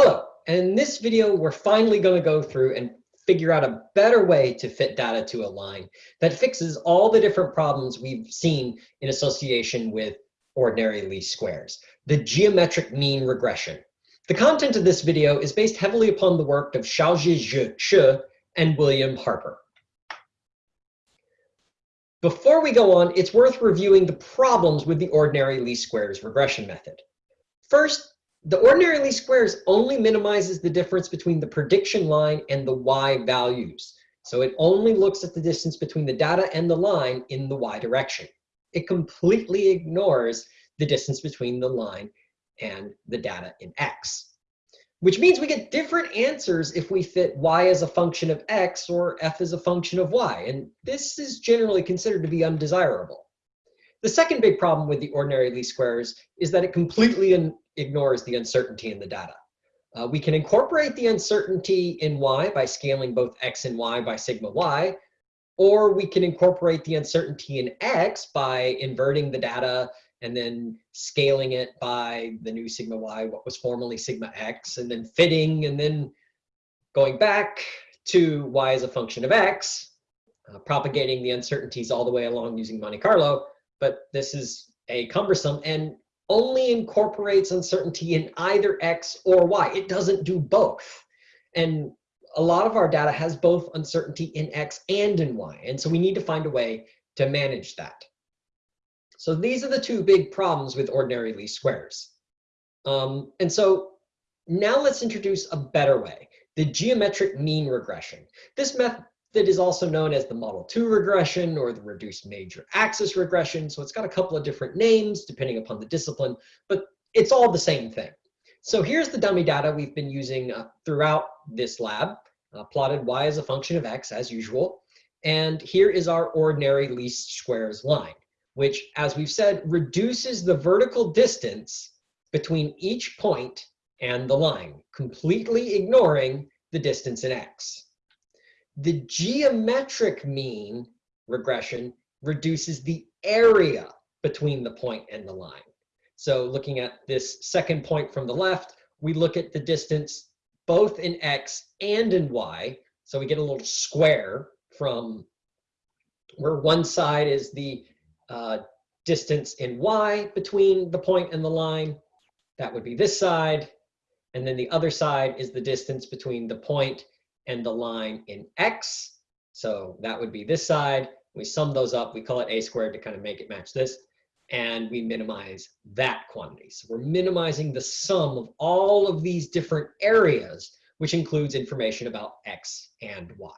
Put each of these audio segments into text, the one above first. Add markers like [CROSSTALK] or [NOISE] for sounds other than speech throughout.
Hello, and in this video, we're finally going to go through and figure out a better way to fit data to a line that fixes all the different problems we've seen in association with ordinary least squares, the geometric mean regression. The content of this video is based heavily upon the work of Xiaozhi Shi and William Harper. Before we go on, it's worth reviewing the problems with the ordinary least squares regression method. First, the ordinary least squares only minimizes the difference between the prediction line and the y values. So it only looks at the distance between the data and the line in the y direction. It completely ignores the distance between the line and the data in x. Which means we get different answers if we fit y as a function of x or f as a function of y. And this is generally considered to be undesirable. The second big problem with the ordinary least squares is that it completely ignores the uncertainty in the data. Uh, we can incorporate the uncertainty in y by scaling both x and y by sigma y, or we can incorporate the uncertainty in x by inverting the data and then scaling it by the new sigma y, what was formerly sigma x, and then fitting, and then going back to y as a function of x, uh, propagating the uncertainties all the way along using Monte Carlo. But this is a cumbersome and only incorporates uncertainty in either X or Y. It doesn't do both. And a lot of our data has both uncertainty in X and in Y. And so we need to find a way to manage that. So these are the two big problems with ordinary least squares. Um, and so now let's introduce a better way, the geometric mean regression. This method that is also known as the Model 2 regression or the reduced major axis regression. So it's got a couple of different names depending upon the discipline, but it's all the same thing. So here's the dummy data we've been using uh, throughout this lab, uh, plotted y as a function of x as usual. And here is our ordinary least squares line, which as we've said, reduces the vertical distance between each point and the line, completely ignoring the distance in x. The geometric mean regression reduces the area between the point and the line. So looking at this second point from the left, we look at the distance both in x and in y. So we get a little square from where one side is the uh, distance in y between the point and the line. That would be this side. And then the other side is the distance between the point and the line in x. So that would be this side. We sum those up. We call it a squared to kind of make it match this. And we minimize that quantity. So we're minimizing the sum of all of these different areas, which includes information about x and y.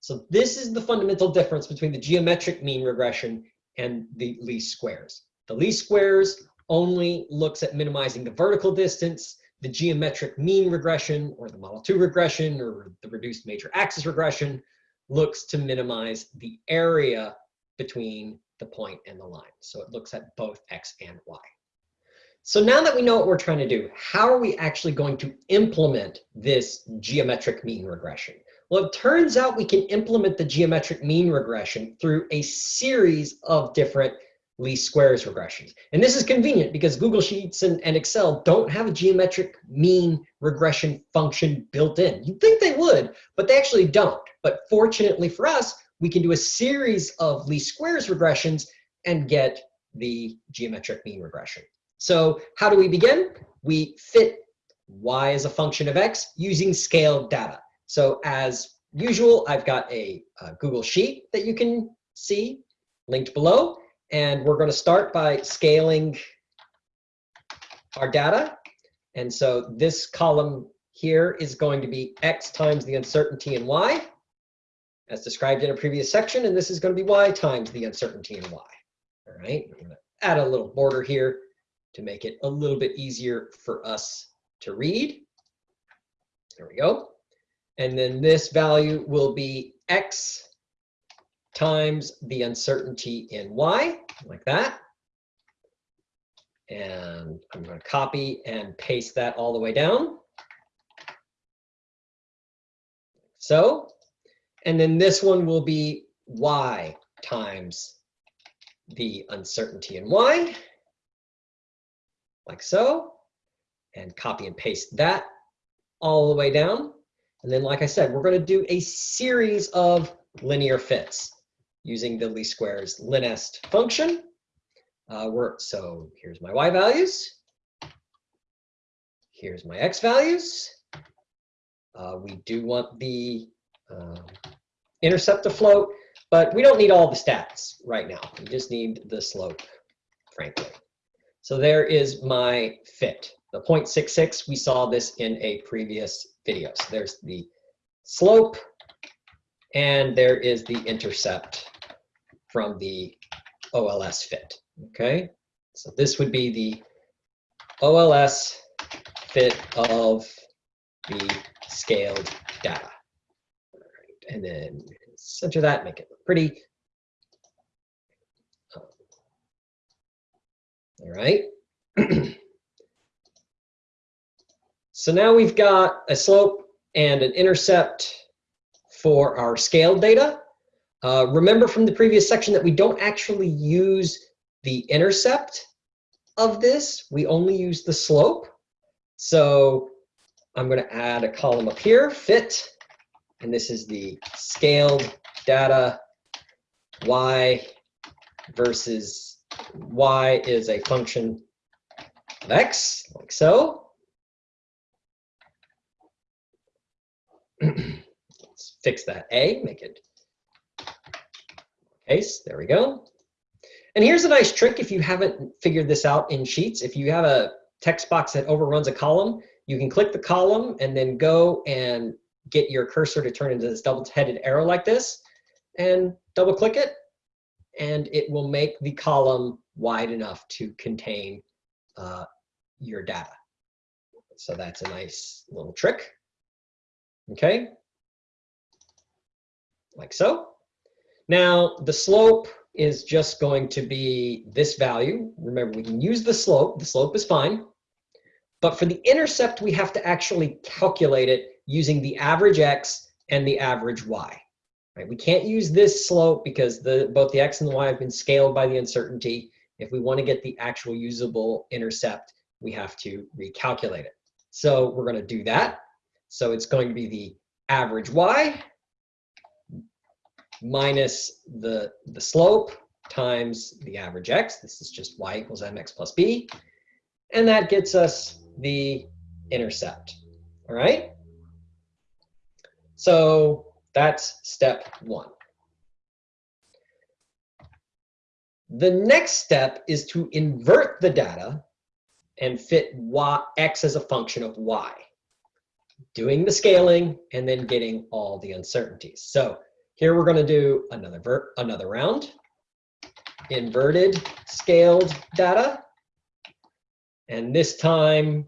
So this is the fundamental difference between the geometric mean regression and the least squares. The least squares only looks at minimizing the vertical distance the geometric mean regression or the model 2 regression or the reduced major axis regression looks to minimize the area between the point and the line. So it looks at both x and y. So now that we know what we're trying to do, how are we actually going to implement this geometric mean regression? Well, it turns out we can implement the geometric mean regression through a series of different least squares regressions. And this is convenient because Google Sheets and, and, Excel don't have a geometric mean regression function built in. You'd think they would, but they actually don't. But fortunately for us, we can do a series of least squares regressions and get the geometric mean regression. So how do we begin? We fit y as a function of x using scaled data. So as usual, I've got a, a Google Sheet that you can see linked below. And we're going to start by scaling our data. And so this column here is going to be x times the uncertainty in y, as described in a previous section. And this is going to be y times the uncertainty in y. All right, I'm going to add a little border here to make it a little bit easier for us to read. There we go. And then this value will be x times the uncertainty in y, like that. And I'm going to copy and paste that all the way down. So, and then this one will be y times the uncertainty in y, like so, and copy and paste that all the way down. And then, like I said, we're going to do a series of linear fits using the least squares linest function. Uh, we're, so here's my y values. Here's my x values. Uh, we do want the um, intercept to float, but we don't need all the stats right now. We just need the slope, frankly. So there is my fit. The 0.66, we saw this in a previous video. So there's the slope, and there is the intercept from the OLS fit, okay? So this would be the OLS fit of the scaled data. And then center that, make it look pretty. All right. [CLEARS THROAT] so now we've got a slope and an intercept for our scaled data. Uh, remember from the previous section that we don't actually use the intercept of this. We only use the slope. So I'm going to add a column up here, fit, and this is the scaled data y versus y is a function of x, like so. [CLEARS THROAT] Let's fix that a, make it There we go. And here's a nice trick if you haven't figured this out in Sheets. If you have a text box that overruns a column, you can click the column and then go and get your cursor to turn into this double-headed arrow like this and double click it and it will make the column wide enough to contain uh, your data. So that's a nice little trick. Okay, like so. Now the slope is just going to be this value. Remember, we can use the slope. The slope is fine. But for the intercept, we have to actually calculate it using the average x and the average y. Right? We can't use this slope because the, both the x and the y have been scaled by the uncertainty. If we want to get the actual usable intercept, we have to recalculate it. So we're going to do that. So it's going to be the average y minus the, the slope times the average x. This is just y equals mx plus b. And that gets us the intercept. All right? So that's step one. The next step is to invert the data and fit y, x as a function of y, doing the scaling and then getting all the uncertainties. So here we're going to do another, another round, inverted scaled data. And this time,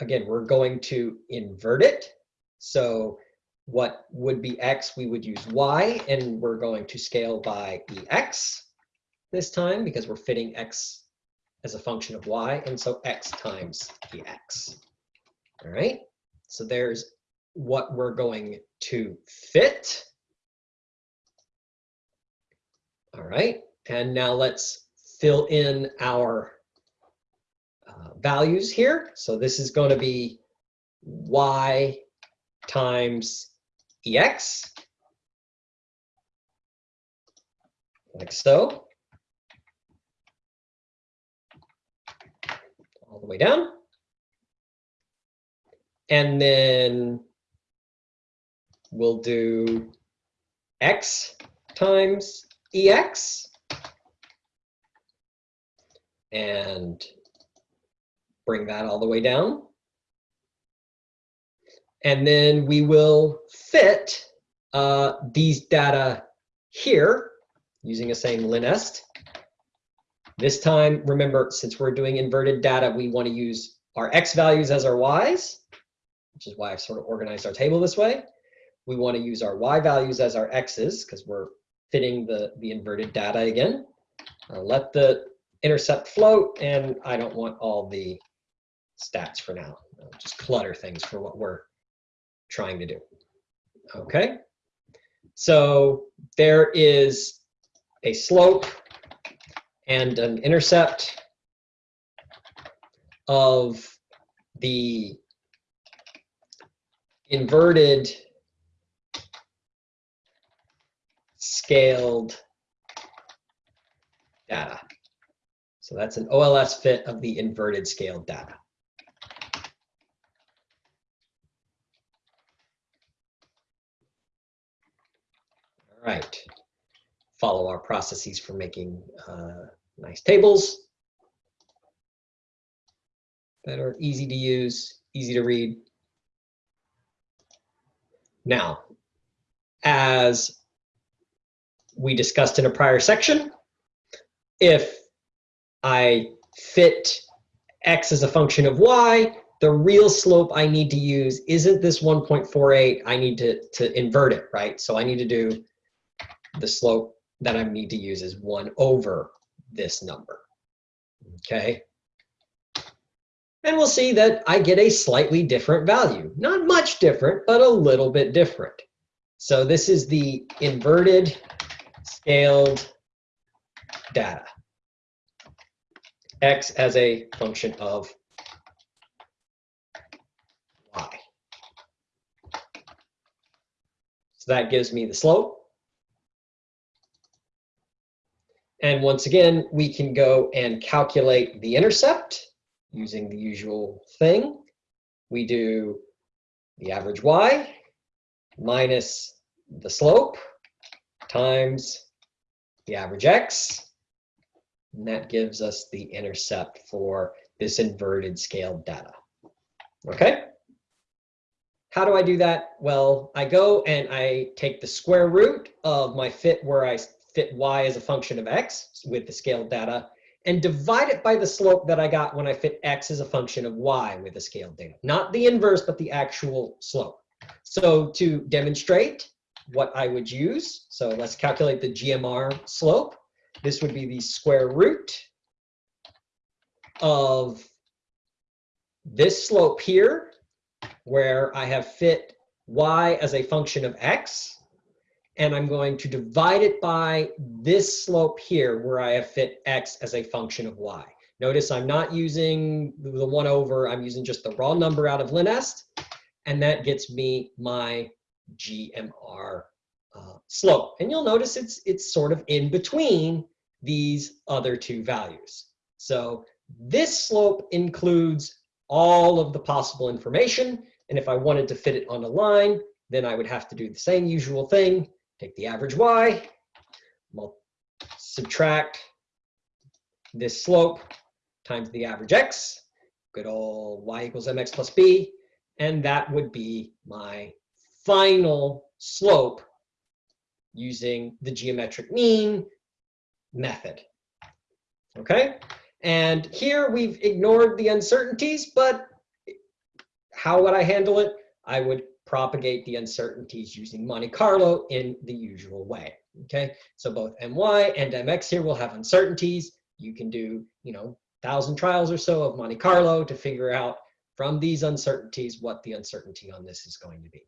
again, we're going to invert it. So what would be x, we would use y, and we're going to scale by ex this time because we're fitting x as a function of y, and so x times ex. All right, so there's what we're going to fit. All right, and now let's fill in our uh, values here. So this is going to be y times ex, like so. All the way down. And then we'll do x times ex. And bring that all the way down. And then we will fit uh, these data here using the same linest. This time, remember, since we're doing inverted data, we want to use our x values as our y's, which is why I've sort of organized our table this way. We want to use our y values as our x's because we're fitting the, the inverted data again. Uh, let the intercept float, and I don't want all the stats for now. I'll just clutter things for what we're trying to do. Okay, so there is a slope and an intercept of the inverted scaled data. So that's an OLS fit of the inverted scaled data. All right. Follow our processes for making uh, nice tables that are easy to use, easy to read. Now, as we discussed in a prior section, if I fit x as a function of y, the real slope I need to use isn't this 1.48. I need to, to invert it, right? So I need to do the slope that I need to use is 1 over this number, okay? And we'll see that I get a slightly different value. Not much different, but a little bit different. So this is the inverted scaled data. X as a function of Y. So that gives me the slope. And once again, we can go and calculate the intercept using the usual thing. We do the average y minus the slope times the average x. And that gives us the intercept for this inverted scaled data. Okay? How do I do that? Well, I go and I take the square root of my fit where I fit y as a function of x with the scaled data and divide it by the slope that I got when I fit x as a function of y with the scaled data. Not the inverse, but the actual slope. So to demonstrate what I would use, so let's calculate the GMR slope. This would be the square root of this slope here, where I have fit y as a function of x, and I'm going to divide it by this slope here where I have fit x as a function of y. Notice I'm not using the one over, I'm using just the raw number out of LinEst, and that gets me my GMR uh, slope. And you'll notice it's, it's sort of in between these other two values. So this slope includes all of the possible information. And if I wanted to fit it on a line, then I would have to do the same usual thing. Take the average y, subtract this slope times the average x, good old y equals mx plus b, and that would be my final slope using the geometric mean method. Okay, and here we've ignored the uncertainties, but how would I handle it? I would propagate the uncertainties using Monte Carlo in the usual way. Okay, so both my and mx here will have uncertainties. You can do, you know, thousand trials or so of Monte Carlo to figure out from these uncertainties what the uncertainty on this is going to be.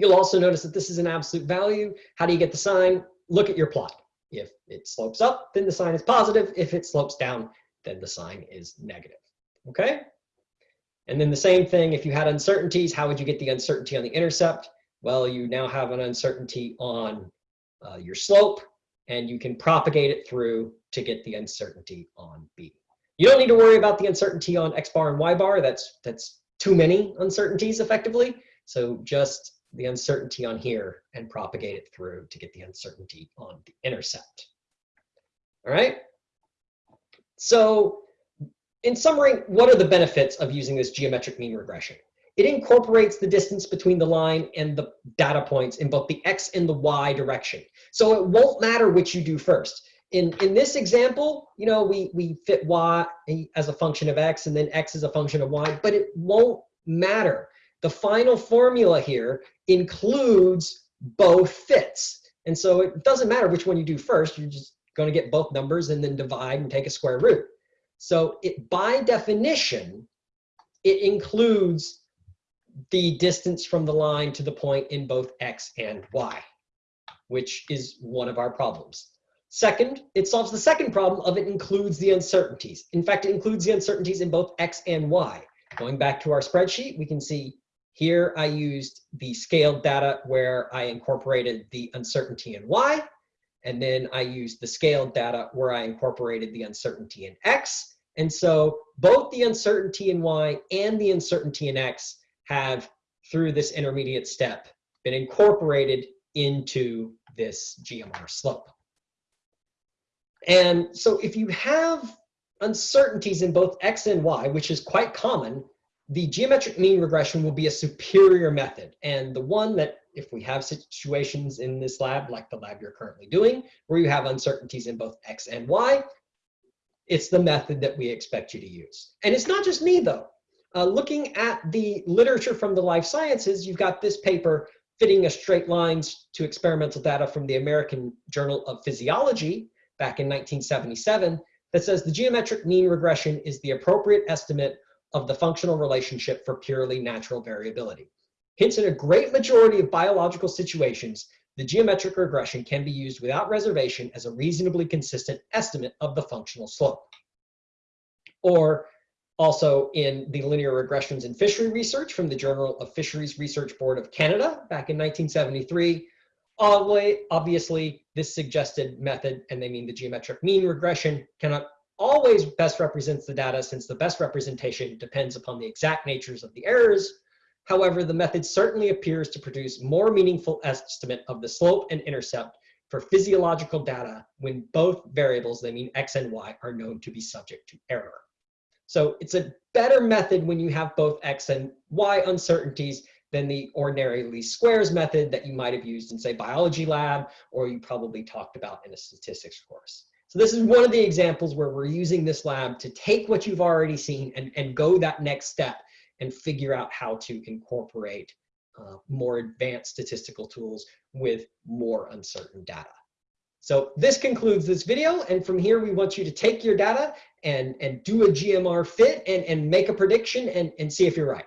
You'll also notice that this is an absolute value. How do you get the sign? Look at your plot. If it slopes up, then the sign is positive. If it slopes down, then the sign is negative. Okay? And then the same thing, if you had uncertainties, how would you get the uncertainty on the intercept? Well, you now have an uncertainty on uh, your slope, and you can propagate it through to get the uncertainty on B. You don't need to worry about the uncertainty on X bar and Y bar. That's, that's too many uncertainties effectively. So just the uncertainty on here and propagate it through to get the uncertainty on the intercept. All right. So in summary, what are the benefits of using this geometric mean regression? It incorporates the distance between the line and the data points in both the x and the y direction. So it won't matter which you do first. In, in this example, you know, we, we fit y as a function of x and then x as a function of y, but it won't matter. The final formula here includes both fits. And so it doesn't matter which one you do first. You're just going to get both numbers and then divide and take a square root. So it, by definition, it includes the distance from the line to the point in both x and y, which is one of our problems. Second, it solves the second problem of it includes the uncertainties. In fact, it includes the uncertainties in both x and y. Going back to our spreadsheet, we can see Here I used the scaled data where I incorporated the uncertainty in y, and then I used the scaled data where I incorporated the uncertainty in x. And so both the uncertainty in y and the uncertainty in x have, through this intermediate step, been incorporated into this GMR slope. And so if you have uncertainties in both x and y, which is quite common, the geometric mean regression will be a superior method. And the one that if we have situations in this lab, like the lab you're currently doing, where you have uncertainties in both x and y, it's the method that we expect you to use. And it's not just me, though. Uh, looking at the literature from the life sciences, you've got this paper fitting a straight lines to experimental data from the American Journal of Physiology back in 1977 that says the geometric mean regression is the appropriate estimate of the functional relationship for purely natural variability. Hence, in a great majority of biological situations, the geometric regression can be used without reservation as a reasonably consistent estimate of the functional slope. Or also in the linear regressions in fishery research from the Journal of Fisheries Research Board of Canada back in 1973. Obviously, this suggested method, and they mean the geometric mean regression, cannot always best represents the data since the best representation depends upon the exact natures of the errors. However, the method certainly appears to produce more meaningful estimate of the slope and intercept for physiological data when both variables, they mean x and y, are known to be subject to error. So it's a better method when you have both X and Y uncertainties than the ordinary least squares method that you might have used in say biology lab or you probably talked about in a statistics course. So this is one of the examples where we're using this lab to take what you've already seen and, and go that next step and figure out how to incorporate uh, more advanced statistical tools with more uncertain data. So this concludes this video. And from here, we want you to take your data and, and do a GMR fit and, and make a prediction and, and see if you're right.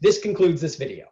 This concludes this video.